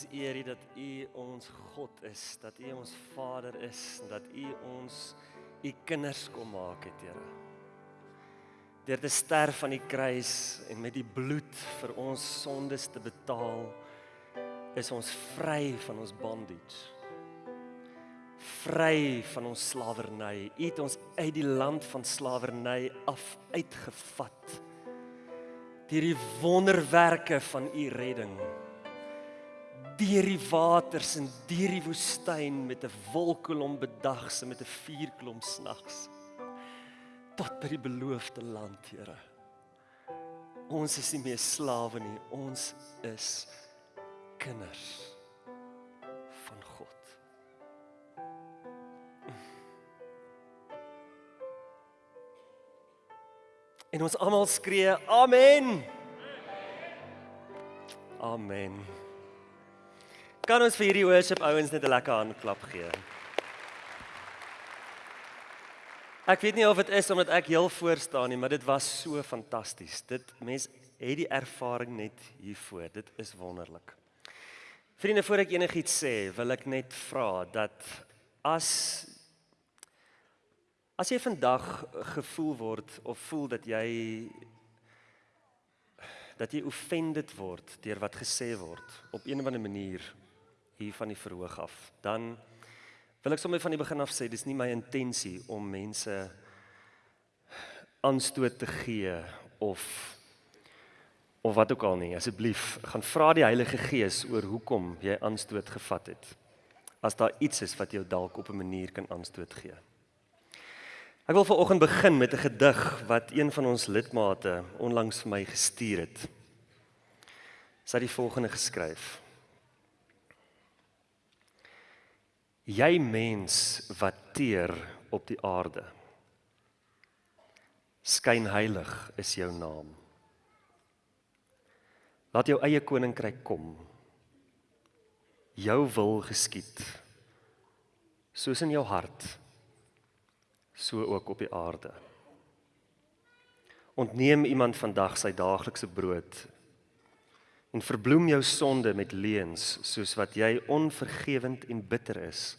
ons eer U dat U ons God is, dat U ons Vader is, dat U ons U kinders kom maak het, Here. Deur te sterf aan die kruis en met die bloed vir ons sondes te betaal, is ons vry van ons bondage. Vry van ons slawerny. U het ons uit die land van slawerny af uitgevat. Deur die wonderwerke van U redding deur die waters en deur die woestyn met 'n wolkkolom bedagse met 'n vuurklom snags tot by die beloofde land, Here. Ons is nie meer slawe nie, ons is kinders van God. En ons almal skree amen. Amen. Kan ons vir hierdie worship ouens net 'n lekker handklap gee? Ek weet nie of dit is omdat ek heel voor staan nie, maar dit was so fantasties. Dit mens het die ervaring net hiervoor. Dit is wonderlik. Vriende, voor ek enigiets sê, wil ek net vra dat as as jy vandag gevoel word of voel dat jy dat jy offended word deur wat gesê word op een of ander manier hier van die verhoog af, dan wil ek sommer van die begin af sê dis nie my intensie om mense aanstoot te gee of of wat ook al nie. Asseblief, gaan vra die Heilige Gees oor hoekom jy aanstoot gevat het. As daar iets is wat jou dalk op 'n manier kan aanstoot gee. Ek wil vanoggend begin met 'n gedig wat een van ons lidmate onlangs vir my gestuur het. Sy het die volgende geskryf: Jy mens wat teer op die aarde. Skyn heilig is jou naam. Laat jou eie koninkryk kom. Jou wil geskied. Soos in jou hart, so ook op die aarde. Ontneem iemand vandag sy daaglikse brood en verbloem jou sonde met leuns soos wat jy onvergewend en bitter is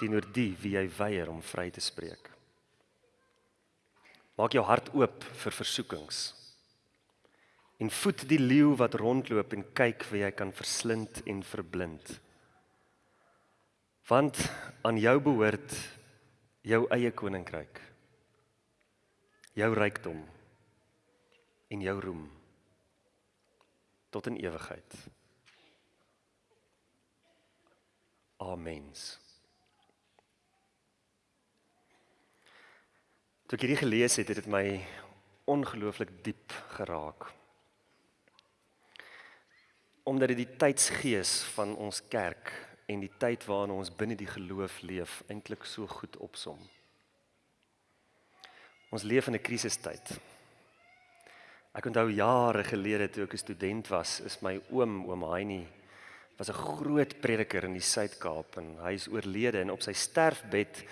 teenoor die wie jy weier om vry te spreek. Maak jou hart oop vir versoekings. En voed die leeu wat rondloop en kyk wie jy kan verslind en verblind. Want aan jou behoort jou eie koninkryk. Jou rykdom en jou roem tot in ewigheid. Amen. Toe ek hierdie gelees het, het dit my ongelooflik diep geraak. Omdat dit die tydsgees van ons kerk en die tyd waarin ons binne die geloof leef eintlik so goed opsom. Ons leef in 'n krisistyd. Ek onthou jare gelede toe ek 'n student was, is my oom, oom Heinie, was 'n groot prediker in die Suid-Kaap en hy is oorlede en op sy sterfbed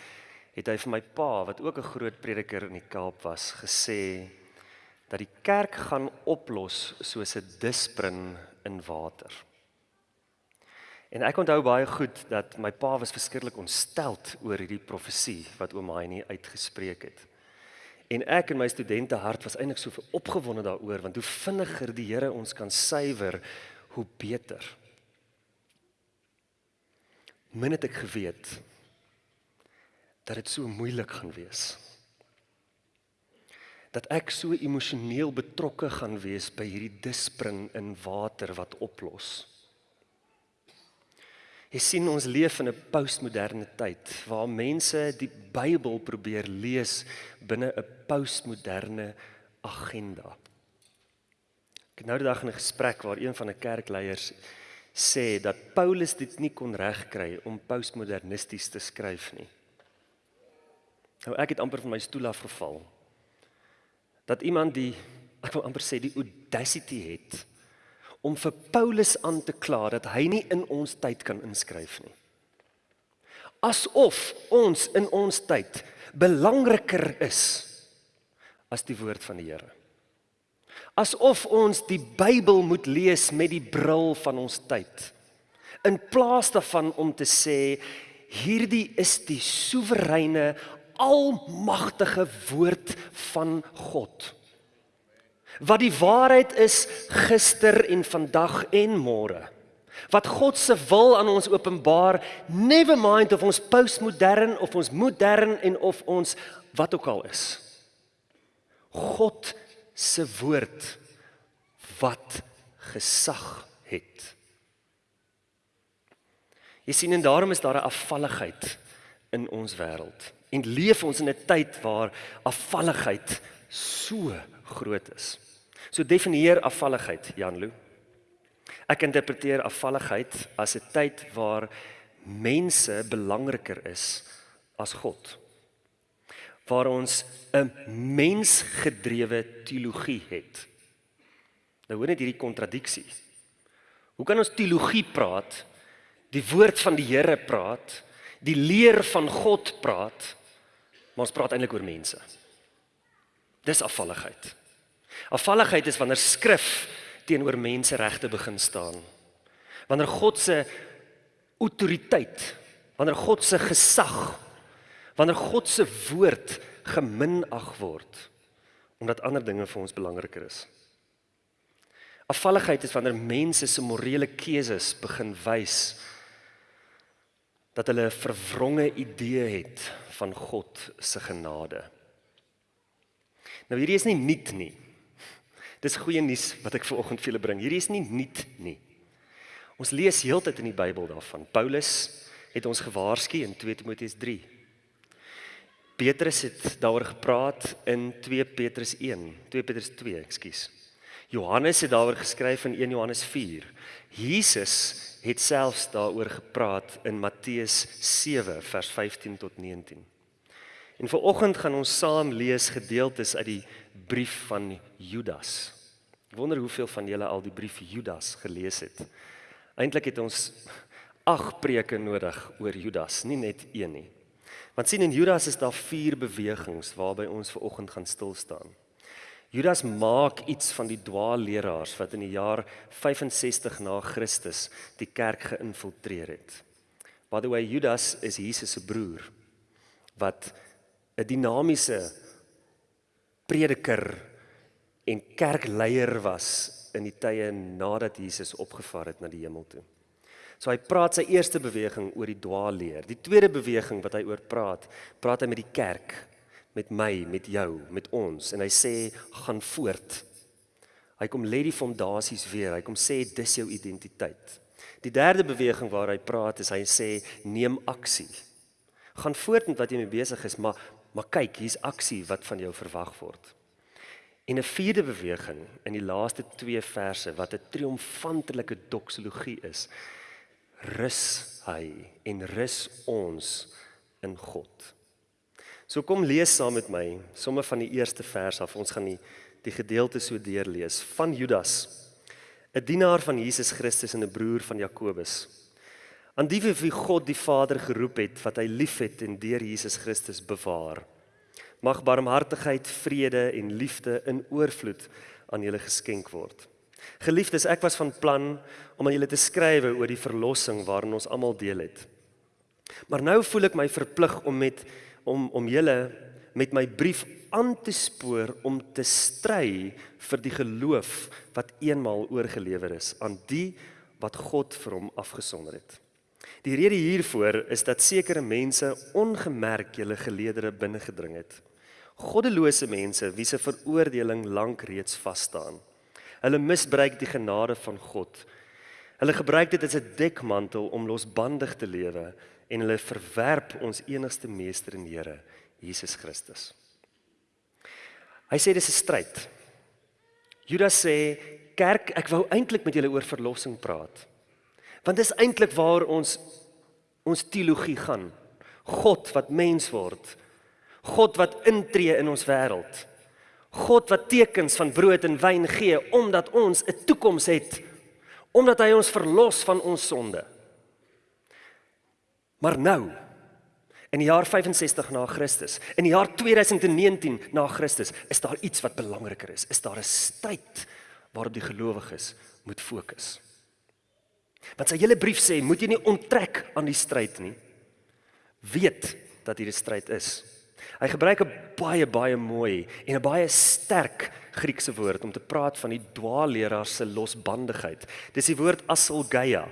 het hy vir my pa wat ook 'n groot prediker in die Kaap was, gesê dat die kerk gaan oplos soos 'n disprin in water. En ek onthou baie goed dat my pa was verskriklik ontsteld oor hierdie profesie wat oom Heinie uitgespreek het. En ek en my studente hart was eintlik so opgewonde daaroor want hoe vinniger die Here ons kan suiwer, hoe beter. Min het ek geweet dat dit so moeilik gaan wees. Dat ek so emosioneel betrokke gaan wees by hierdie dispring in water wat oplos. Jy sien ons leef in 'n postmoderne tyd waar mense die Bybel probeer lees binne 'n postmoderne agenda. Ek het nou die dag in 'n gesprek waar een van 'n kerkleiers sê dat Paulus dit nie kon regkry om postmodernisties te skryf nie. Nou ek het amper van my stoel af geval. Dat iemand die ek wil amper sê die audacity het om vir Paulus aan te kla dat hy nie in ons tyd kan inskryf nie. Asof ons in ons tyd belangriker is as die woord van die Here. Asof ons die Bybel moet lees met die bril van ons tyd. In plaas daarvan om te sê hierdie is die soewereine almagtige woord van God. Wat die waarheid is gister en vandag en môre. Wat God se wil aan ons openbaar, never mind of ons postmodern of ons modern en of ons wat ook al is. God se woord wat gesag het. Jy sien en daarom is daar 'n afvalligheid in ons wêreld. En leef ons in 'n tyd waar afvalligheid so groot is. So definieer afvalligheid, Janlo. Ek interpreteer afvalligheid as 'n tyd waar mense belangriker is as God. Waar ons 'n mensgedrewe teologie het. Nou hoor net hierdie kontradiksie. Hoe kan ons teologie praat, die woord van die Here praat, die leer van God praat, maar ons praat eintlik oor mense. Dis afvalligheid. Afvalligheid is wanneer skrif teenoor menseregte begin staan. Wanneer God se autoriteit, wanneer God se gesag, wanneer God se woord geminag word omdat ander dinge vir ons belangriker is. Afvalligheid is wanneer mense se morele keuses begin wys dat hulle 'n verwronge idee het van God se genade. Nou hierdie is nie nuut nie. Dis goeie nuus wat ek vanoggend vir julle bring. Hierdie is nie nuut nie. Ons lees heeltyd in die Bybel daarvan. Paulus het ons gewaarsku in 2 Timoteus 3. Petrus het daaroor gepraat in 2 Petrus 1, 2 Petrus 2, ekskuus. Johannes het daaroor geskryf in 1 Johannes 4. Jesus het selfs daaroor gepraat in Matteus 7 vers 15 tot 19. En vanoggend gaan ons saam lees gedeeltes uit die brief van Judas. Ek wonder hoeveel van julle al die brief Judas gelees het. Eintlik het ons 8 preke nodig oor Judas, nie net een nie. Want sien in Judas is daar vier bewegings waarby ons ver oggend gaan stil staan. Judas maak iets van die dwaalleraars wat in die jaar 65 na Christus die kerk geïnfiltreer het. By the way, Judas is Jesus se broer wat 'n dinamiese prediker en kerkleier was in die tye nadat Jesus opgevaar het na die hemel toe. So hy praat sy eerste beweging oor die dwaalleer. Die tweede beweging wat hy oor praat, praat hy met die kerk, met my, met jou, met ons en hy sê gaan voort. Hy kom lê die fondasies weer. Hy kom sê dis jou identiteit. Die derde beweging waar hy praat is hy sê neem aksie. Gaan voort met wat jy mee besig is, maar Maar kyk, hier's aksie wat van jou verwag word. En 'n vierde beweging in die laaste 2 verse wat 'n triomfantelike doksologie is. Rus hy en rus ons in God. So kom lees saam met my somme van die eerste vers af. Ons gaan die die gedeelte so deurlees van Judas, 'n dienaar van Jesus Christus en 'n broer van Jakobus. Aan die wie God die Vader geroep het wat hy liefhet en deur Jesus Christus bewaar. Mag barmhartigheid, vrede en liefde in oorvloed aan julle geskenk word. Geliefdes, ek was van plan om aan julle te skrywe oor die verlossing waarin ons almal deel het. Maar nou voel ek my verplig om met om om julle met my brief aan te spoor om te stry vir die geloof wat eenmaal oorgelewer is aan die wat God vir hom afgesonder het. Die rede hiervoor is dat sekere mense ongemerk julle geleedere binne gedring het. Goddelose mense wie se veroordeling lank reeds vas staan. Hulle misbruik die genade van God. Hulle gebruik dit as 'n dekmantel om losbandig te lewe en hulle verwerp ons enigste meester en Here, Jesus Christus. Hy sê dis 'n stryd. Judas sê, "Kerk, ek wou eintlik met julle oor verlossing praat." Want dis eintlik waar ons ons teologie gaan. God wat mens word. God wat intree in ons wêreld. God wat tekens van brood en wyn gee omdat ons 'n toekoms het. Omdat hy ons verlos van ons sonde. Maar nou in die jaar 65 na Christus, in die jaar 2019 na Christus, is daar iets wat belangriker is. Is daar 'n stryd waarop die gelowiges moet fokus. Want sy hele brief sê, moet jy nie onttrek aan die stryd nie. Weet dat hier 'n stryd is. Hy gebruik 'n baie baie mooi en 'n baie sterk Griekse woord om te praat van die dwaalleraar se losbandigheid. Dis die woord asolgeia.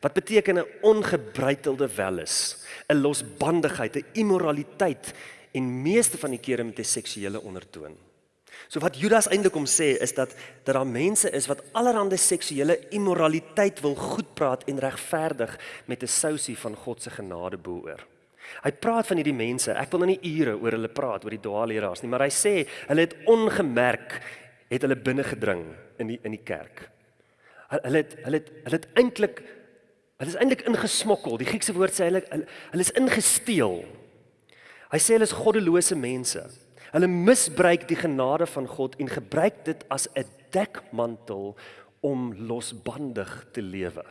Wat beteken 'n ongebreitelde welis, 'n losbandigheid, 'n immoraliteit en meeste van die kere met 'n seksuele ondertoon. So wat Judas eintlik om sê is dat dat daar mense is wat allerhande seksuele immoraliteit wil goedpraat en regverdig met 'n sousie van God se genade boor. Hy praat van hierdie mense. Ek wil nou nie ure oor hulle praat oor die dwaalleraars nie, maar hy sê hulle het ongemerk het hulle binne gedring in die in die kerk. Hulle het hulle het hulle het eintlik hulle is eintlik ingesmokkel. Die Griekse woord sê hulle hulle is ingesteel. Hy sê hulle is goddelose mense. Hulle misbruik die genade van God en gebruik dit as 'n dekmantel om losbandig te lewe.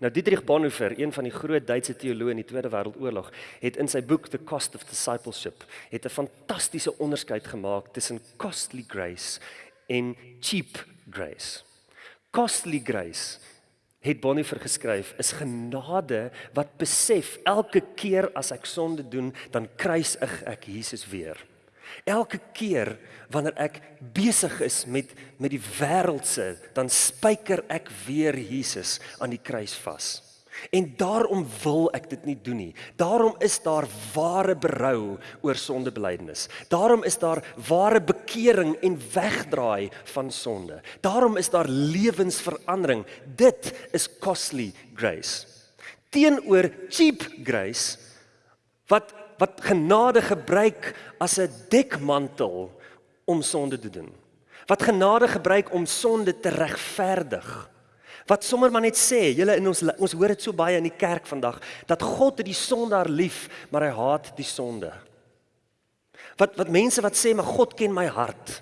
Nou Dietrich Bonhoeffer, een van die groot Duitse teoloë in die Tweede Wêreldoorlog, het in sy boek The Cost of Discipleship het 'n fantastiese onderskeid gemaak tussen costly grace en cheap grace. Costly grace het Bonhoeffer geskryf is genade wat besef elke keer as ek sonde doen, dan kruis ek, ek Jesus weer. Elke keer wanneer ek besig is met met die wêreldse, dan spyker ek weer Jesus aan die kruis vas. En daarom wil ek dit nie doen nie. Daarom is daar ware berou oor sondebelydenis. Daarom is daar ware bekering en wegdraai van sonde. Daarom is daar lewensverandering. Dit is costly grace. Teenoor cheap grace wat wat genade gebruik as 'n dekmantel om sonde te doen. Wat genade gebruik om sonde te regverdig wat sommer maar net sê, julle in ons ons hoor dit so baie in die kerk vandag dat God het die sondaar lief, maar hy haat die sonde. Wat wat mense wat sê maar God ken my hart.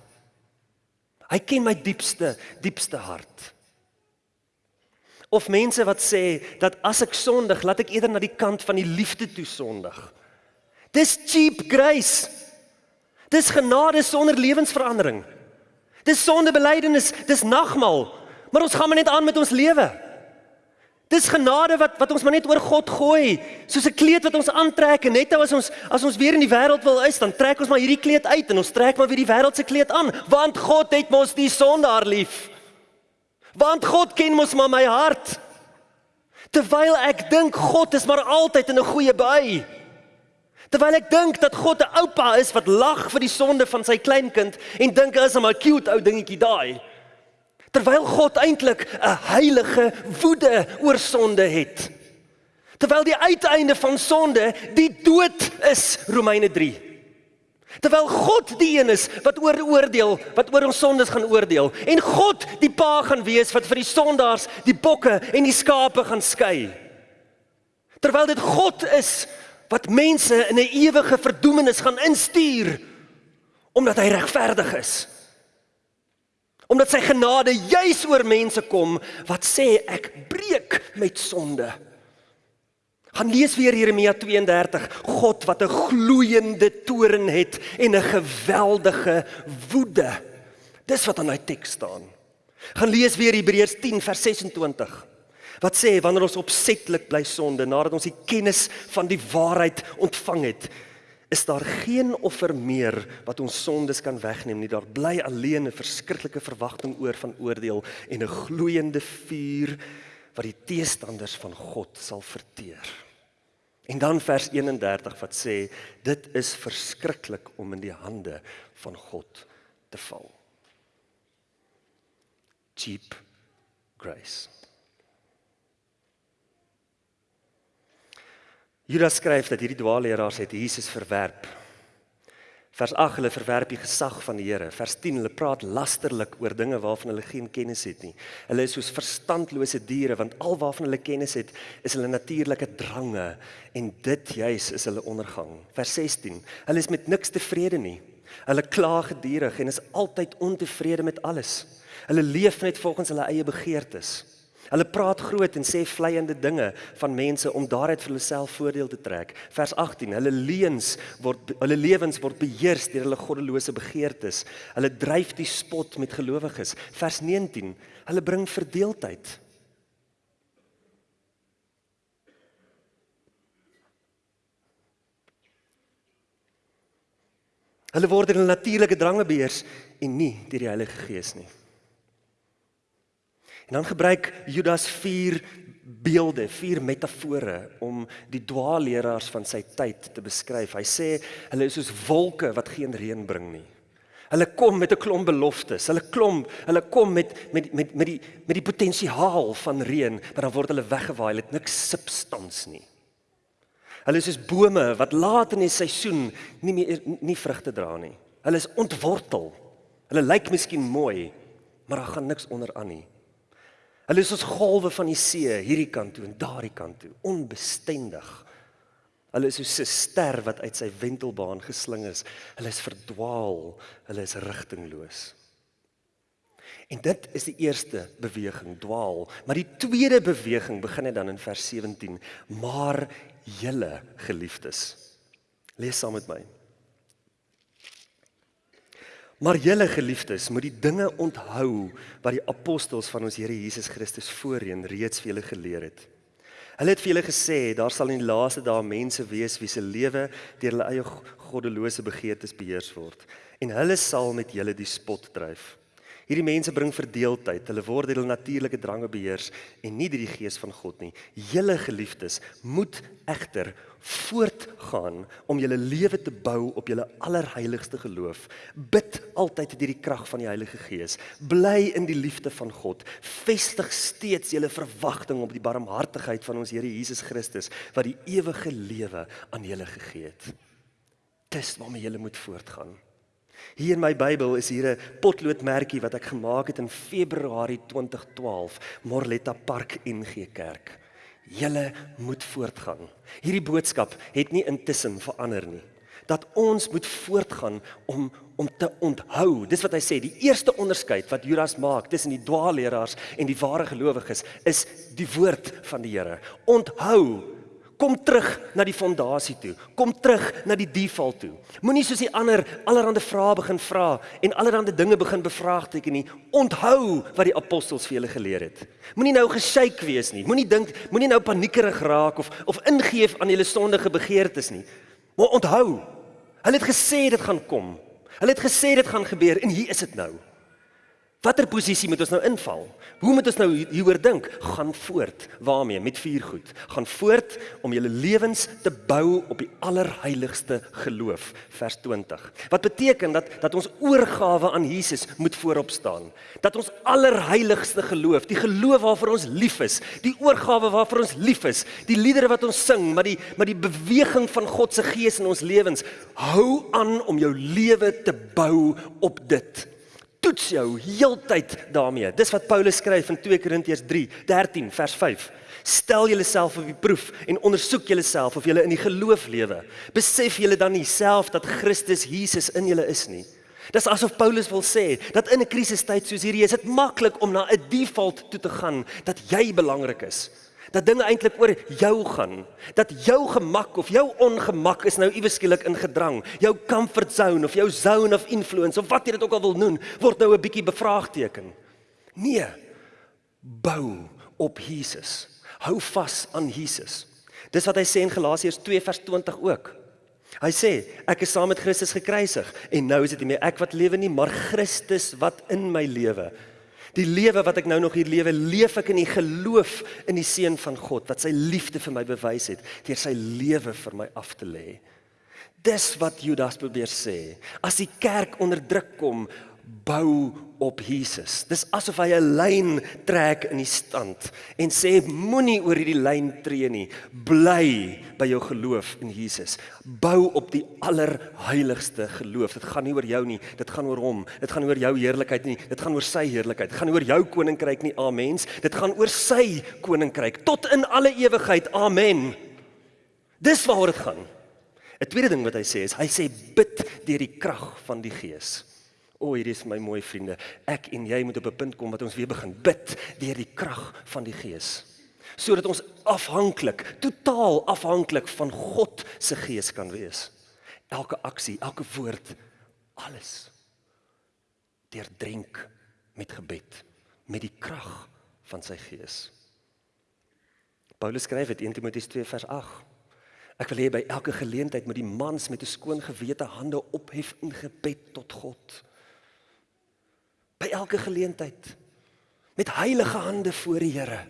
Hy ken my diepste diepste hart. Of mense wat sê dat as ek sondig, laat ek eerder na die kant van die liefde toe sondig. Dis cheap grace. Dis genade sonder lewensverandering. Dis sondebelydenis, dis nagmaal. Maar ons gaan maar net aan met ons lewe. Dis genade wat wat ons maar net oor God gooi, soos 'n kleed wat ons aantrek en net nou as ons as ons weer in die wêreld wil is, dan trek ons maar hierdie kleed uit en ons trek maar weer die wêreldse kleed aan, want God het mos die sondaar lief. Want God ken mos maar my hart. Terwyl ek dink God is maar altyd in 'n goeie by. Terwyl ek dink dat God 'n oupa is wat lag vir die sonde van sy kleinkind en dink hy's 'n cute ou dingetjie daai. Terwyl God eintlik 'n heilige woede oor sonde het. Terwyl die uiteinde van sonde die dood is, Romeine 3. Terwyl God die een is wat oor oordeel, wat oor ons sondes gaan oordeel en God die pa gaan wees wat vir die sondaars die bokke en die skape gaan skei. Terwyl dit God is wat mense in 'n ewige verdoemenis gaan instuur omdat hy regverdig is omdat sy genade juis oor mense kom wat sê ek breek met sonde. Gaan lees weer Jeremia 32, God wat 'n gloeiende toren het en 'n geweldige woede. Dis wat in hy teks staan. Gaan lees weer Hebreërs 10 vers 26. Wat sê wanneer ons opsetlik bly sonde nadat ons die kennis van die waarheid ontvang het, is daar geen offer meer wat ons sondes kan wegneem nie. Daar bly alleen 'n verskriklike verwagting oor van oordeel en 'n gloeiende vuur wat die teestanders van God sal verteer. En dan vers 31 wat sê dit is verskriklik om in die hande van God te val. Cheap grace. Judas skryf dat hierdie dwaalleraars het Jesus verwerp. Vers 8 hulle verwerp die gesag van die Here. Vers 10 hulle praat lasterlik oor dinge waarvan hulle geen kennis het nie. Hulle is soos verstandlose diere want alwaarvan hulle kennis het, is hulle natuurlike drange en dit juis is hulle ondergang. Vers 16 hulle is met niks tevrede nie. Hulle kla gedurig en is altyd ontevrede met alles. Hulle leef net volgens hulle eie begeertes. Hulle praat groot en sê vleiende dinge van mense om daaruit vir hulself voordeel te trek. Vers 18: Hulle leuns word hulle lewens word beheers deur hulle goddelose begeertes. Hulle dryf die spot met gelowiges. Vers 19: Hulle bring verdeeldheid. Hulle word deur hulle natuurlike drange beheers en nie deur die Heilige Gees nie. En dan gebruik Judas vier beelde, vier metafore om die dwaalleraars van sy tyd te beskryf. Hy sê hulle is soos wolke wat geen reën bring nie. Hulle kom met 'n klomp beloftes. Hulle klom, hulle kom met met met met die met die potensiaal van reën, maar dan word hulle weggewaai. Hulle het niks substans nie. Hulle is soos bome wat laat in die seisoen nie meer nie vrugte dra nie. Hulle is ontwortel. Hulle lyk miskien mooi, maar daar gaan niks onderaan nie. Hulle is soos golwe van die see hierdie kant toe en daardie kant toe, onbestendig. Hulle is soos 'n ster wat uit sy wentelbaan gesling is. Hulle is verdwaal, hulle is rigtingloos. En dit is die eerste beweging, dwaal. Maar die tweede beweging begin net dan in vers 17. Maar julle geliefdes. Lees saam met my. Maar julle geliefdes, moet die dinge onthou wat die apostels van ons Here Jesus Christus voorheen reeds vir julle geleer het. Hulle het vir julle gesê daar sal in die laaste dae mense wees wie se lewe deur hulle eie goddelose begeertes beheers word en hulle sal met julle die spot dryf. Hierdie mense bring verdeeldheid. Hulle word deur hulle natuurlike drange beheers en nie deur die gees van God nie. Julle geliefdes moet egter voortgaan om julle lewe te bou op julle allerheiligste geloof. Bid altyd deur die krag van die Heilige Gees. Bly in die liefde van God. Vestig steeds julle verwagting op die barmhartigheid van ons Here Jesus Christus wat die ewige lewe aan julle gegee het. Dis waarmee julle moet voortgaan. Hier in my Bybel is hier 'n potloodmerkie wat ek gemaak het in Februarie 2012, Morletta Park NG Kerk. Julle moet voortgaan. Hierdie boodskap het nie intussen verander nie. Dat ons moet voortgaan om om te onthou. Dis wat hy sê, die eerste onderskeid wat Judas maak tussen die dwaalleraars en die ware gelowiges is die woord van die Here. Onthou Kom terug na die fondasie toe. Kom terug na die default toe. Moenie soos die ander allerhande vrae begin vra en allerhande dinge begin bevraagteken nie. Onthou wat die apostels vir julle geleer het. Moenie nou geshake wees nie. Moenie dink, moenie nou paniekerig raak of of ingeef aan julle sondige begeertes nie. Maar onthou, hulle het gesê dit gaan kom. Hulle het gesê dit gaan gebeur en hier is dit nou. Watter posisie moet ons nou inval? Hoe moet ons nou hieroor dink? Gaan voort. Waarmee? Met vier goed. Gaan voort om julle lewens te bou op die allerheiligste geloof. Vers 20. Wat beteken dat dat ons oorgawe aan Jesus moet voorop staan. Dat ons allerheiligste geloof, die geloof waarvoor ons lief is, die oorgawe waarvoor ons lief is, die liedere wat ons sing, maar die maar die beweging van God se gees in ons lewens, hou aan om jou lewe te bou op dit toets jou heeltyd daarmee. Dis wat Paulus skryf in 2 Korintiërs 3:13 vers 5. Stel julleself op die proef en ondersoek julleself of julle in die geloof lewe. Besef julle dan nie self dat Christus Jesus in julle is nie? Dis asof Paulus wil sê dat in 'n krisistyd soos hierdie is dit maklik om na 'n default toe te gaan dat jy belangrik is dat dinge eintlik oor jou gaan. Dat jou gemak of jou ongemak is nou iewes skielik in gedrang. Jou comfort zone of jou zone of influence of wat jy dit ook al wil noem, word nou 'n bietjie bevraagteken. Nee. Bou op Jesus. Hou vas aan Jesus. Dis wat hy sê in Galasiërs 2 vers 20 ook. Hy sê ek is saam met Christus gekruisig en nou is dit nie meer ek wat lewe nie, maar Christus wat in my lewe. Die lewe wat ek nou nog hier lewe, leef ek in die geloof in die seun van God wat sy liefde vir my bewys het deur sy lewe vir my af te lê. Dis wat Judas probeer sê. As die kerk onder druk kom, bou op Jesus. Dis asof hy 'n lyn trek in die stand en sê moenie oor hierdie lyn tree nie. Bly by jou geloof in Jesus. Bou op die allerheiligste geloof. Dit gaan nie oor jou nie, dit gaan oor hom. Dit gaan oor jou heerlikheid nie, dit gaan oor sy heerlikheid. Dit gaan oor jou koninkryk nie. Amen. Dit gaan oor sy koninkryk tot in alle ewigheid. Amen. Dis waaroor dit gaan. 'n Tweede ding wat hy sê is hy sê bid deur die krag van die Gees. O, oh, hierdie is my mooi vriende. Ek en jy moet op 'n punt kom wat ons weer begin bid deur die krag van die Gees. Sodat ons afhanklik, totaal afhanklik van God se Gees kan wees. Elke aksie, elke woord, alles deurdrink met gebed, met die krag van sy Gees. Paulus skryf dit 1 Timoteus 2 vers 8. Ek wil hê by elke geleentheid moet die mans met 'n skoon gewete hande ophef in gebed tot God. By elke geleentheid met heilige hande voor die Here.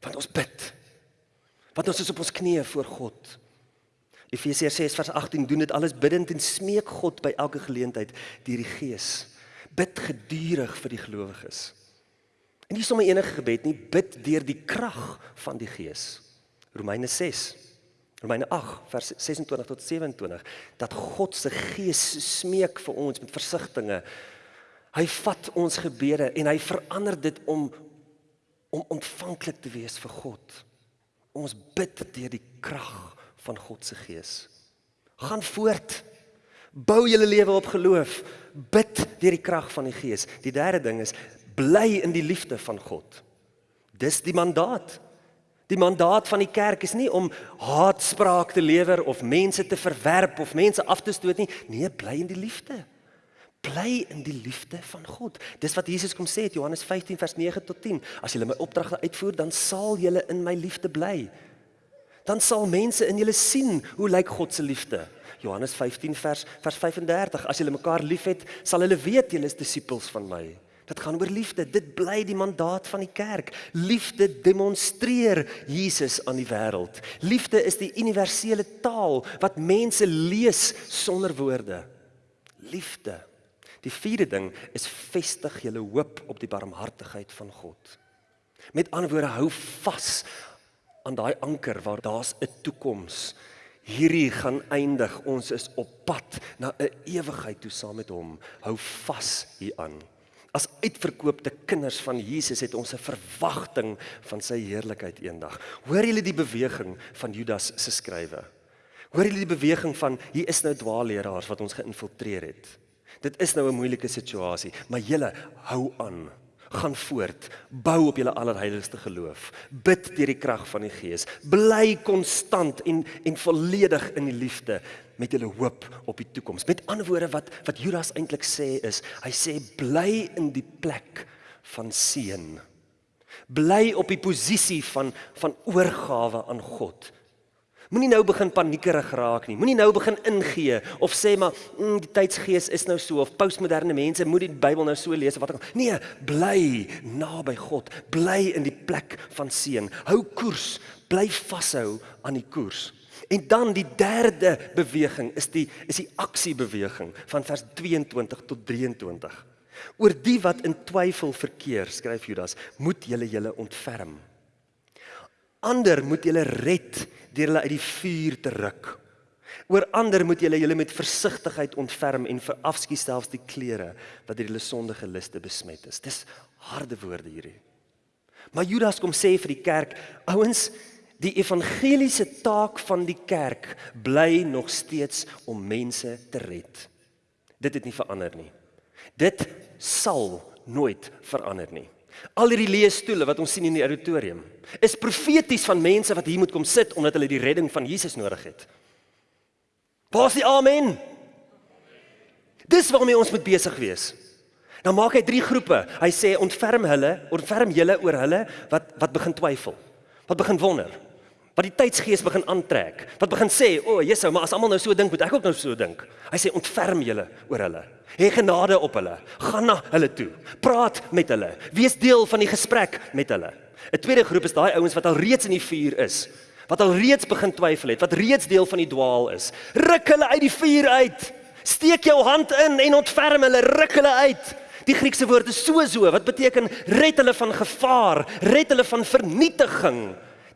Want ons bid. Want ons is op ons knieë voor God. Efesiërs 6 vers 18 doen dit alles bidtend en smeek God by elke geleentheid deur die Gees. Bid gedurig vir die gelowiges. En nie sommer enige gebed nie, bid deur die krag van die Gees. Romeine 6 Romeine 8 vers 26 tot 27 dat God se Gees smeek vir ons met versigtings. Hy vat ons gebede en hy verander dit om om ontvanklik te wees vir God. Ons bid deur die krag van God se Gees. Gaan voort. Bou julle lewe op geloof. Bid deur die krag van die Gees. Die derde ding is bly in die liefde van God. Dis die mandaat. Die mandaat van die kerk is nie om haatspraak te lewer of mense te verwerp of mense af te stoot nie. Nee, bly in die liefde. Bly in die liefde van God. Dis wat Jesus kom sê in Johannes 15 vers 9 tot 10. As julle my opdragte uitvoer, dan sal julle in my liefde bly. Dan sal mense in julle sien hoe lyk God se liefde. Johannes 15 vers vers 35. As julle mekaar liefhet, sal hulle weet julle is disippels van my. Dit gaan oor liefde. Dit bly die mandaat van die kerk. Liefde demonstreer Jesus aan die wêreld. Liefde is die universele taal wat mense lees sonder woorde. Liefde. Die vierde ding is vestig julle hoop op die barmhartigheid van God. Met ander woorde, hou vas aan daai anker waar daar's 'n toekoms. Hierdie gaan eindig. Ons is op pad na 'n ewigheid toe saam met hom. Hou vas hieraan. As uitverkoopte kinders van Jesus het ons 'n verwagting van sy heerlikheid eendag. Hoor julle die beweging van Judas se skrywe? Hoor julle die beweging van hier is nou dwaalleraars wat ons geïnfiltreer het. Dit is nou 'n moeilike situasie, maar julle hou aan gaan voort, bou op julle allerheiligste geloof. Bid deur die krag van die Gees. Bly konstant en en volledig in die liefde met julle hoop op die toekoms. Met ander woorde wat wat Judas eintlik sê is, hy sê bly in die plek van seën. Bly op die posisie van van oorgawe aan God. Moenie nou begin paniekerig raak nie. Moenie nou begin ingee of sê maar mm, die tydsgees is nou so of postmoderne mense moet die Bybel nou so lees of wat ook al. Nee, bly naby God. Bly in die plek van seën. Hou koers. Bly vashou aan die koers. En dan die derde beweging is die is die aksiebeweging van vers 22 tot 23. Oor die wat in twyfel verkeer, skryf Judas, moet julle julle ontferm. Ander moet julle red deur hulle uit die vuur te ruk. Oor ander moet julle julle met versigtigheid ontferm en verafskiet selfs die klere wat deur hulle sondige liste besmet is. Dis harde woorde hierdie. Maar Judas kom sê vir die kerk, ouens, die evangeliese taak van die kerk bly nog steeds om mense te red. Dit het nie verander nie. Dit sal nooit verander nie. Al hierdie leesstoele wat ons sien in die auditorium is profeties van mense wat hier moet kom sit omdat hulle die redding van Jesus nodig het. Pas die amen. Dis waarmee ons moet besig wees. Nou maak hy drie groepe. Hy sê ontferm hulle, ontferm julle oor hulle wat wat begin twyfel. Wat begin wonder. Wat die tydsgees begin aantrek. Wat begin sê, "O, oh, Jesus, maar as almal nou so dink, moet ek ook nou so dink." Hy sê ontferm julle oor hulle. Hê genade op hulle. Gaan na hulle toe. Praat met hulle. Wees deel van die gesprek met hulle. 'n Tweede groep is daai ouens wat al reeds in die vuur is, wat al reeds begin twyfel het, wat reeds deel van die dwaal is. Ruk hulle uit die vuur uit. Steek jou hand in en ontferm hulle, ruk hulle uit. Die Griekse woord is so so wat beteken red hulle van gevaar, red hulle van vernietiging.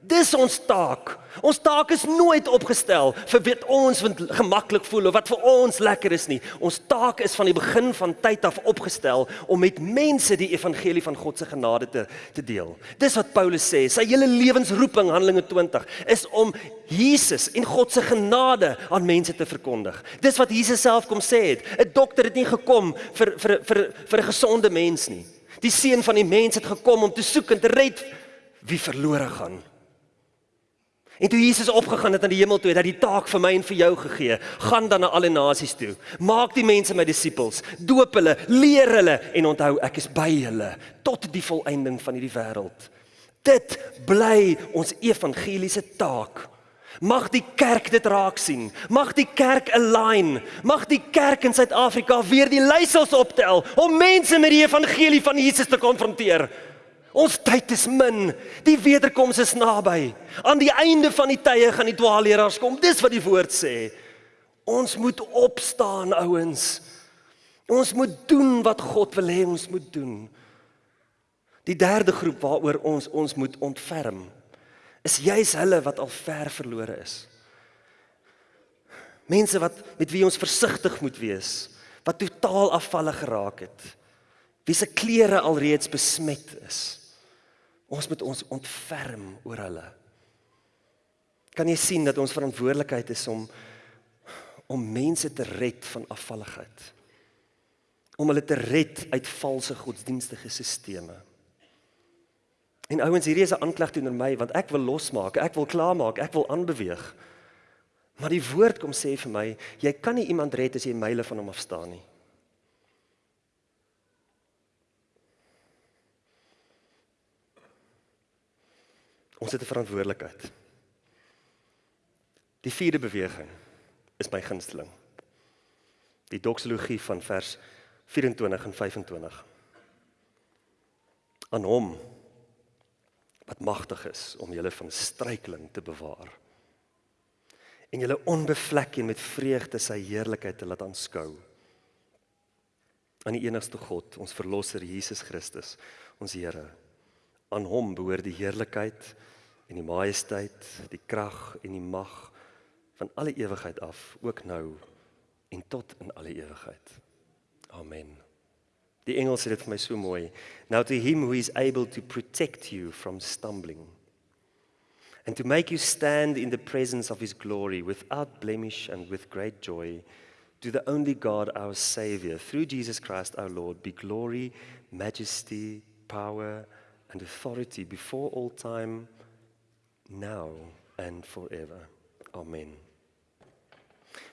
Dis ons taak. Ons taak is nooit opgestel vir wat ons vind gemaklik voel of wat vir ons lekker is nie. Ons taak is van die begin van tyd af opgestel om met mense die evangelie van God se genade te te deel. Dis wat Paulus sê. Sy hele lewensroeping Handelinge 20 is om Jesus en God se genade aan mense te verkondig. Dis wat Jesus self kom sê het. 'n Dokter het nie gekom vir vir vir vir 'n gesonde mens nie. Die seun van die mens het gekom om te soek en te red wie verlore gaan. En toe Jesus opgegaan het na die hemel toe, het hy die taak vir my en vir jou gegee. Gaan dan na alle nasies toe. Maak die mense my disippels. Doop hulle, leer hulle en onthou ek is by julle tot die volëinding van hierdie wêreld. Dit bly ons evangeliese taak. Mag die kerk dit raak sien. Mag die kerk align. Mag die kerk in Suid-Afrika weer die leiersels optel om mense met die evangelie van Jesus te konfronteer. Ons tyd is min. Die wederkoms is naby. Aan die einde van die tye gaan die dwaalleraars kom. Dis wat die woord sê. Ons moet opstaan, ouens. Ons moet doen wat God wil hê ons moet doen. Die derde groep waaroor ons ons moet ontferm is juis hulle wat al ver verlore is. Mense wat met wie ons versigtig moet wees, wat totaal afvallig geraak het. Wie se klere alreeds besmet is. Ons moet ons ontferm oor hulle. Kan jy sien dat ons verantwoordelikheid is om om mense te red van afvalligheid? Om hulle te red uit valse godsdienstige stelsels. En ouens, hierdie is 'n aanklag teenoor my want ek wil losmaak, ek wil klaarmaak, ek wil aanbeweeg. Maar die woord kom sê vir my, jy kan nie iemand red as jy myle van hom af staan nie. Ons het 'n verantwoordelikheid. Die vierde beweging is my gunsteling. Die doxologie van vers 24 en 25. Aan hom wat magtig is om julle van struikeling te bewaar en julle onbevlek en met vreugde sy heerlikheid te laat aanskou aan die enigste God ons verlosser Jesus Christus ons Here aan hom behoort die heerlikheid en die majesteit die krag en die mag van alle ewigheid af ook nou en tot in alle ewigheid amen Die Engels sê dit vir my so mooi. Now to him who is able to protect you from stumbling and to make you stand in the presence of his glory without blemish and with great joy to the only God our savior through Jesus Christ our Lord be glory, majesty, power and authority before all time now and forever. Amen.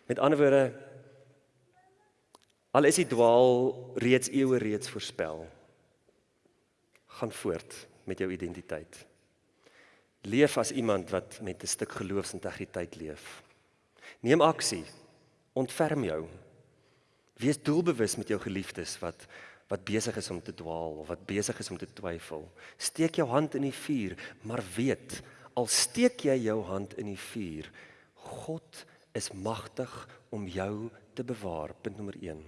Met ander woorde Al is die dwaal reeds eeue reeds voorspel. Gaan voort met jou identiteit. Leef as iemand wat met 'n stuk geloofsintegriteit leef. Neem aksie. Ontferm jou. Wees doelbewus met jou geliefdes wat wat besig is om te dwaal of wat besig is om te twyfel. Steek jou hand in die vuur, maar weet, al steek jy jou hand in die vuur, God is magtig om jou te bewaar. Punt nommer 1.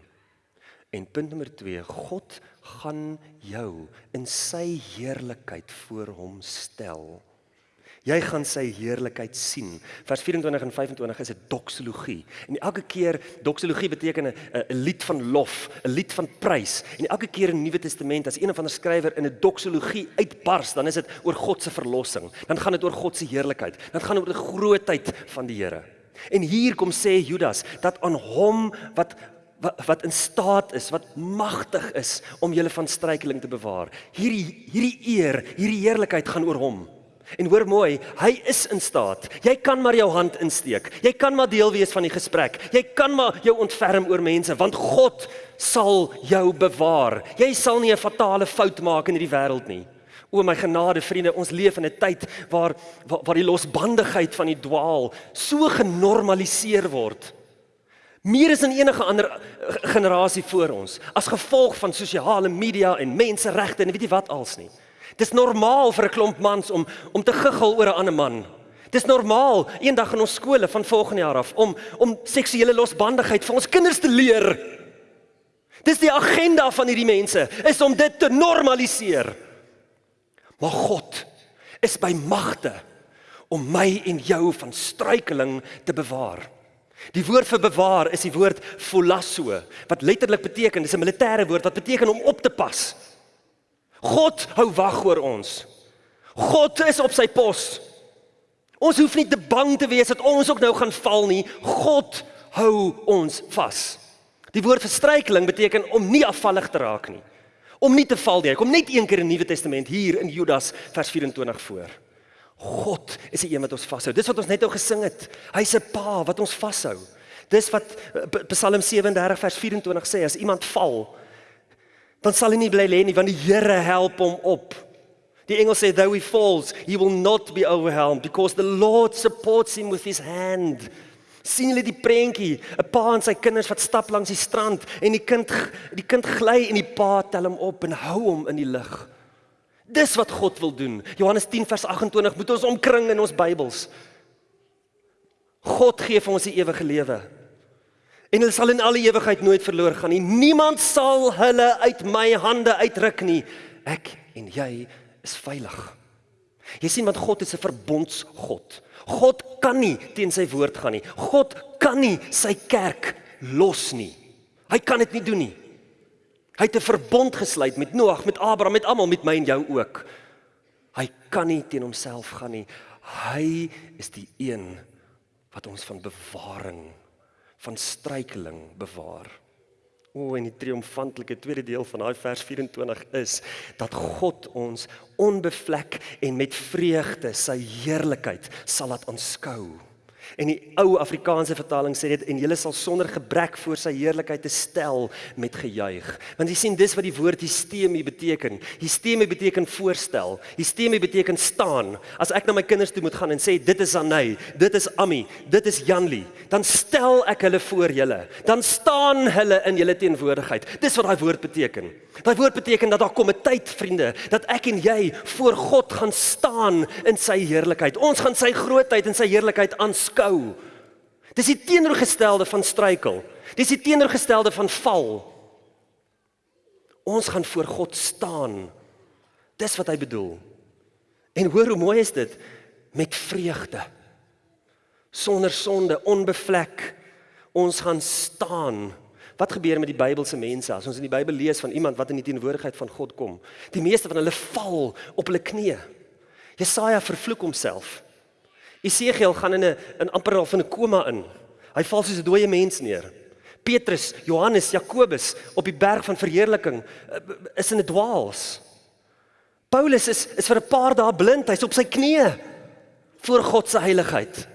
En punt nommer 2, God gaan jou in sy heerlikheid voor hom stel. Jy gaan sy heerlikheid sien. Vers 24 en 25 is 'n doxologie. En elke keer doxologie beteken 'n 'n lied van lof, 'n lied van prys. En elke keer in die Nuwe Testament as een of ander skrywer in 'n doxologie uitbars, dan is dit oor God se verlossing. Dan gaan dit oor God se heerlikheid. Dan gaan dit oor die grootheid van die Here. En hier kom sê Judas dat aan hom wat wat wat in staat is, wat magtig is om julle van struikeling te bewaar. Hierdie hierdie eer, hierdie heerlikheid gaan oor hom. En hoor mooi, hy is in staat. Jy kan maar jou hand insteek. Jy kan maar deel wees van die gesprek. Jy kan maar jou ontferm oor mense want God sal jou bewaar. Jy sal nie 'n fatale fout maak in hierdie wêreld nie. O my genade vriende, ons leef in 'n tyd waar, waar waar die losbandigheid van die dwaal so genormaliseer word meer as in enige ander eh, generasie voor ons as gevolg van sosiale media en menseregte en weet jy wat als nie. Dis normaal vir 'n klomp mans om om te giggel oor 'n ander man. Dis normaal eendag in ons skole van volgende jaar af om om seksuele losbandigheid vir ons kinders te leer. Dis die agenda van hierdie mense is om dit te normaliseer. Maar God is by magte om my en jou van struikeling te bewaar. Die woord vir bewaar is die woord pholasso wat letterlik beteken dis 'n militêre woord wat beteken om op te pas. God hou wag oor ons. God is op sy pos. Ons hoef nie te bang te wees dat ons ook nou gaan val nie. God hou ons vas. Die woord vir struikeling beteken om nie afvallig te raak nie. Om nie te val nie. Kom net een keer in die Nuwe Testament hier in Judas vers 24 voor. God is die een wat ons vashou. Dis wat ons net nou gesing het. Hy's 'n pa wat ons vashou. Dis wat eh, Psalm 37 vers 24 sê as iemand val, dan sal hy nie bly lê nie want die Here help hom op. Die engel sê though he falls, he will not be overwhelmed because the Lord supports him with his hand. sien hulle die prentjie, 'n pa en sy kinders wat stap langs die strand en die kind die kind gly en die pa tel hom op en hou hom in die lug. Dis wat God wil doen. Johannes 10 vers 28 moet ons omkring in ons Bybels. God gee vir ons die ewige lewe. En hulle sal in alle ewigheid nooit verlore gaan nie. Niemand sal hulle uit my hande uitruk nie. Ek en jy is veilig. Jy sien want God is 'n verbondsgod. God kan nie teen sy woord gaan nie. God kan nie sy kerk los nie. Hy kan dit nie doen nie. Hy het 'n verbond gesluit met Noag, met Abraham, met almal, met my en jou ook. Hy kan nie teen homself gaan nie. Hy is die een wat ons van bewaring, van struikeling bewaar. O en die triomfantelike tweede deel van daai vers 24 is dat God ons onbevlek en met vreugde sy heerlikheid sal laat aanskou. En die ou Afrikaanse vertaling sê dit en julle sal sonder gebrek voor sy heerlikheid te stel met gejuig. Want jy sien dis wat die woord hystemie beteken. Hystemie beteken voorstel. Hystemie beteken staan. As ek na my kinders toe moet gaan en sê dit is Anay, dit is Ami, dit is Janli, dan stel ek hulle voor julle. Dan staan hulle in julle teenwoordigheid. Dis wat daai woord beteken. Daai woord beteken dat daar kom 'n tyd, vriende, dat ek en jy voor God gaan staan in sy heerlikheid. Ons gaan sy grootheid en sy heerlikheid aanskou beskou. Dis die teenoorgestelde van struikel. Dis die teenoorgestelde van val. Ons gaan voor God staan. Dis wat hy bedoel. En hoor hoe mooi is dit met vreugde. Sonder sonde, onbevlek. Ons gaan staan. Wat gebeur met die Bybelse mense as ons in die Bybel lees van iemand wat in die teenwoordigheid van God kom? Die meeste van hulle val op hulle knieë. Jesaja vervloek homself. Esegiel gaan in 'n in amper al van 'n koma in. Hy val soos 'n dooie mens neer. Petrus, Johannes, Jakobus op die berg van verheerliking eh, is in 'n dwaals. Paulus is is vir 'n paar dae blind, hy's op sy knieë voor God se heiligheid.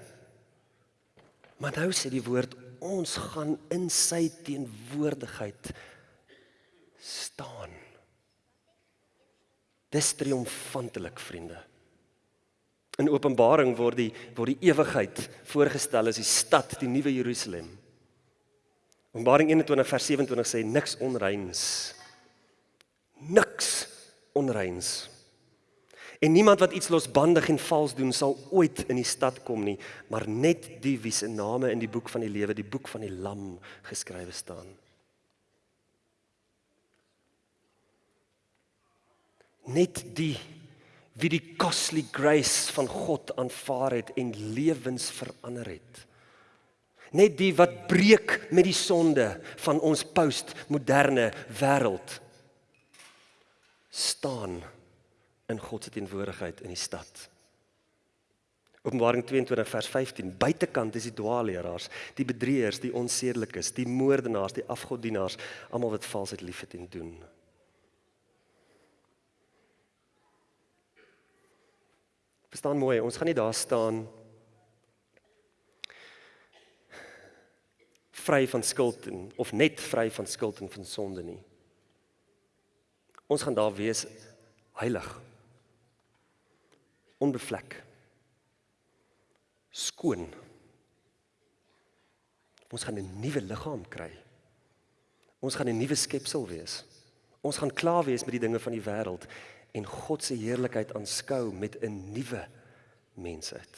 Maar nou sê die woord ons gaan in sy teenwoordigheid staan. Dis triomfantelik, vriende. In Openbaring word die word die ewigheid voorgestel as die stad, die nuwe Jerusalem. Openbaring 21 vers 27 sê niks onreins. Niks onreins. En niemand wat iets losbandig en vals doen sal ooit in die stad kom nie, maar net die wie se name in die boek van die lewe, die boek van die lam geskrywe staan. Net die wie die costly grace van God aanvaar het en lewens verander het. Net die wat breek met die sonde van ons postmoderne wêreld staan in God se teenwoordigheid in die stad. Openbaring 22 vers 15 buitekant is die dwaalleraars, die bedrieërs, die onsedelikes, die moordenaars, die afgodienaars, almal wat valsheid liefhet en doen. Verstaan mooi, ons gaan nie daar staan vry van skuld en of net vry van skuld en van sonde nie. Ons gaan daar wees heilig. Onbevlek. Skoon. Ons gaan 'n nuwe liggaam kry. Ons gaan 'n nuwe skepsel wees. Ons gaan klaar wees met die dinge van die wêreld en God se heerlikheid aanskou met 'n nuwe mensheid.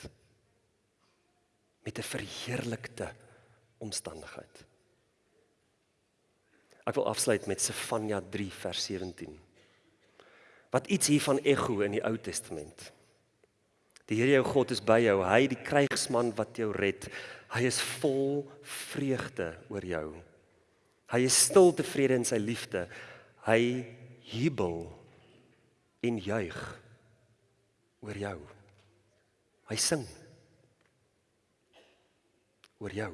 Met 'n verheerlikte omstandigheid. Ek wil afsluit met Sefanja 3 vers 17. Wat iets hiervan ego in die Ou Testament. Die Here jou God is by jou, hy die krygsman wat jou red. Hy is vol vreugde oor jou. Hy is stil tevrede in sy liefde. Hy jubel en juig oor jou. Hy sing oor jou.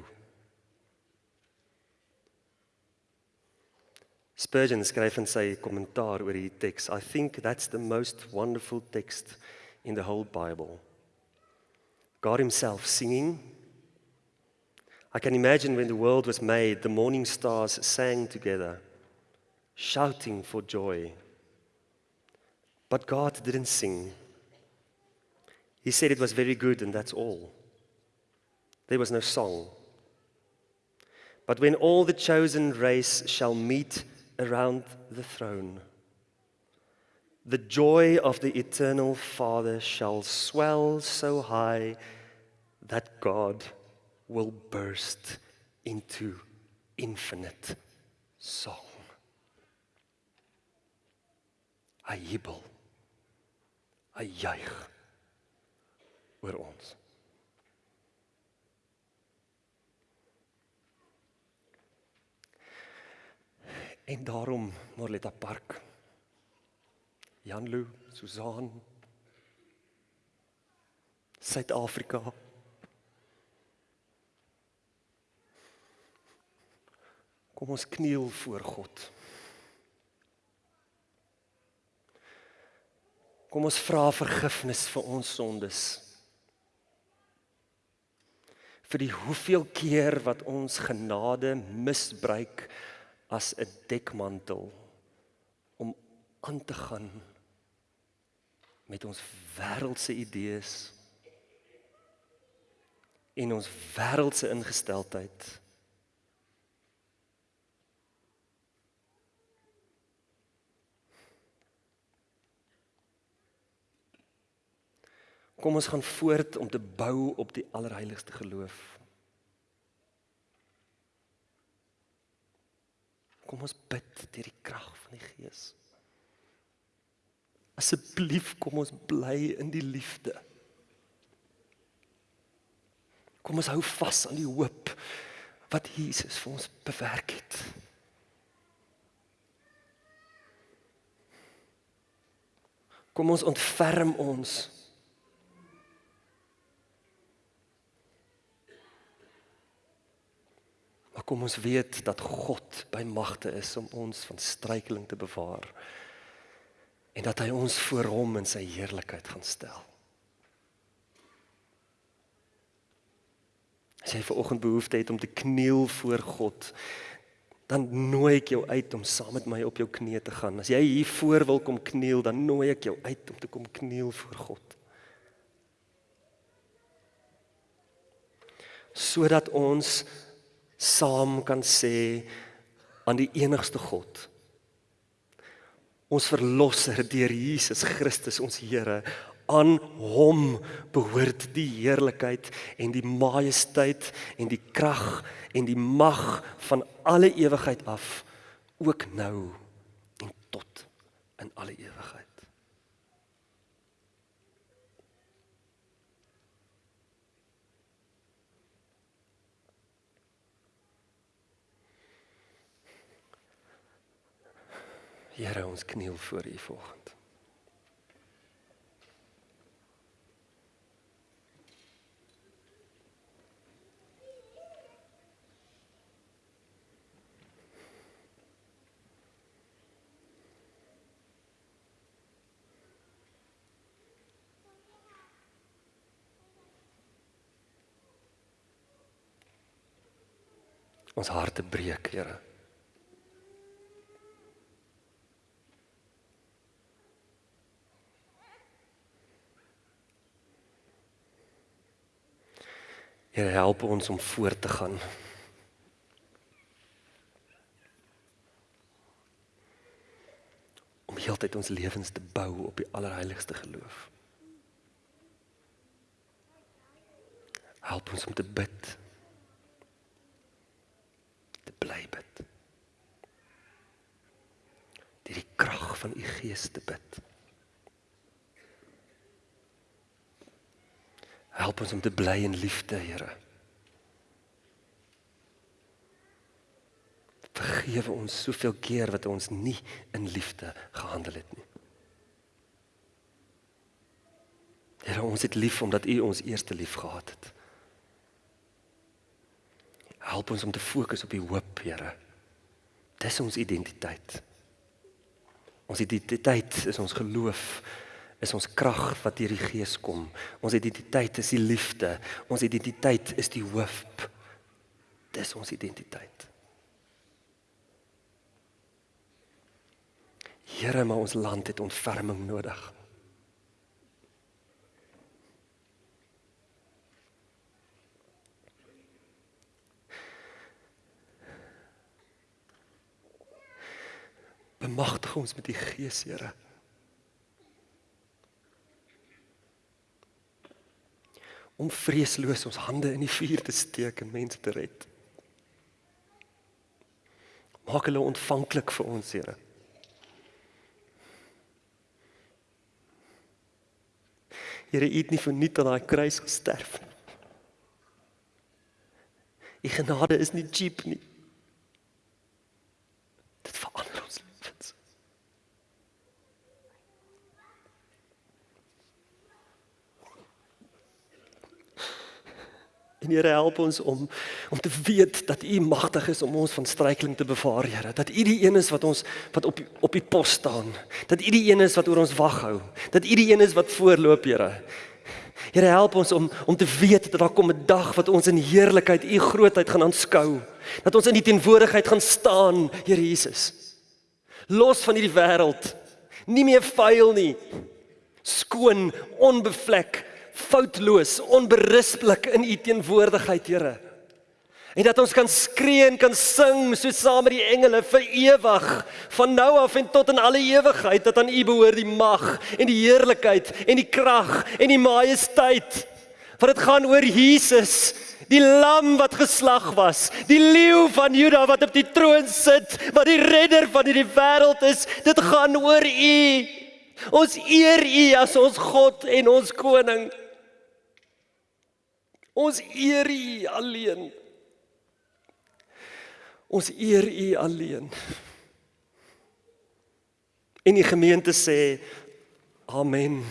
Spurgeon skryf in sy kommentaar oor hierdie teks, I think that's the most wonderful text in the whole Bible. God himself singing I can imagine when the world was made, the morning stars sang together, shouting for joy But God didn't sing. He said it was very good and that's all. There was no song. But when all the chosen race shall meet around the throne, the joy of the eternal Father shall swell so high that God will burst into infinite song. Jubel. Hy juig oor ons. En daarom Morletta Park. Janlu, Susan. Suid-Afrika. Kom ons kniel voor God. Kom ons vra vergifnis vir ons sondes. Vir die hoeveel keer wat ons genade misbruik as 'n dekmantel om aan te gaan met ons wêreldse idees en ons wêreldse ingesteldheid. Kom ons gaan voort om te bou op die allerheiligste geloof. Kom ons bid deur die krag van die Gees. Asseblief kom ons bly in die liefde. Kom ons hou vas aan die hoop wat Jesus vir ons bewerk het. Kom ons ontferm ons kom ons weet dat God by magte is om ons van struikeling te bewaar en dat hy ons voor hom in sy heerlikheid gaan stel. As jy vanoggend behoefte het om te kniel voor God, dan nooi ek jou uit om saam met my op jou knieë te gaan. As jy hier voor wil kom kniel, dan nooi ek jou uit om te kom kniel voor God. Sodat ons saam kan sê aan die enigste God. Ons verlosser deur Jesus Christus ons Here, aan hom behoort die heerlikheid en die majesteit en die krag en die mag van alle ewigheid af, ook nou en tot in alle ewigheid. Here, ons kniel voor U vanoggend. Ons harte breek, Here. Here help ons om voort te gaan. Om heeltyd ons lewens te bou op die allerheiligste geloof. Help ons om te bid. Te bly bid. Deur die krag van u Gees te bid. Help ons om te bly in liefde, Here. Vergewe ons soveel keer wat ons nie in liefde gehandel het nie. Here, ons het lief omdat U ons eerste lief gehad het. Help ons om te fokus op die hoop, Here. Dis ons identiteit. Ons identiteit is ons geloof is ons krag wat deur die Gees kom. Ons identiteit is die liefde. Ons identiteit is die hoop. Dis ons identiteit. Here, maar ons land het ontferming nodig. Bemagtig ons met die Gees, Here. Om vreesloos ons hande in die vuur te steek en mense te red. Maak hulle ontvanklik vir ons, Here. Here, U het nie verniet aan daai kruis gesterf nie. U genade is nie cheap nie. Dit verander ons lewens. En Here help ons om om te weet dat U magtig is om ons van struikeling te bewaar, Here. Dat U die een is wat ons wat op op die pos staan. Dat U die een is wat oor ons wag hou. Dat U die een is wat voorloop, Here. Here help ons om om te weet dat daar kom 'n dag wat ons in heerlikheid U grootheid gaan aanskou. Dat ons in die teenwoordigheid gaan staan, Here Jesus. Los van hierdie wêreld. Nie meer vuil nie. Skoon, onbevlek, foutloos, onberispelik in U teenwoordigheid, Here. En dat ons kan skree en kan sing so saam met die engele vir ewig, van nou af en tot in alle ewigheid dat aan U behoort die mag en die heerlikheid en die krag en die majesteit. Want dit gaan oor Jesus, die lam wat geslag was, die leeu van Juda wat op die troon sit, wat die redder van hierdie wêreld is. Dit gaan oor U. Ons eer U as ons God en ons koning. Ons eer U alleen. Ons eer U alleen. En die gemeente sê amen.